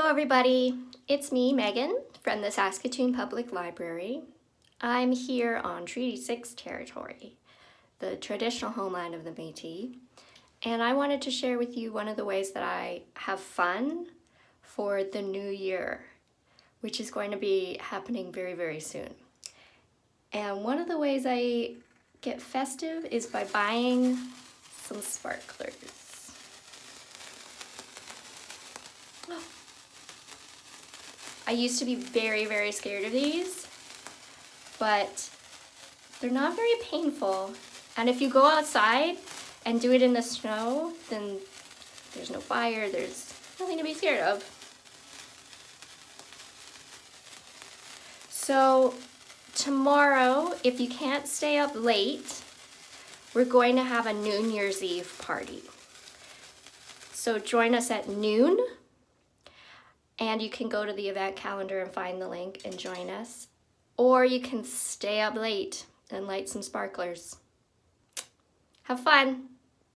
everybody, it's me, Megan, from the Saskatoon Public Library. I'm here on Treaty 6 territory, the traditional homeland of the Métis, and I wanted to share with you one of the ways that I have fun for the new year, which is going to be happening very, very soon. And one of the ways I get festive is by buying some sparklers. Oh. I used to be very, very scared of these, but they're not very painful. And if you go outside and do it in the snow, then there's no fire, there's nothing to be scared of. So tomorrow, if you can't stay up late, we're going to have a New Year's Eve party. So join us at noon and you can go to the event calendar and find the link and join us. Or you can stay up late and light some sparklers. Have fun.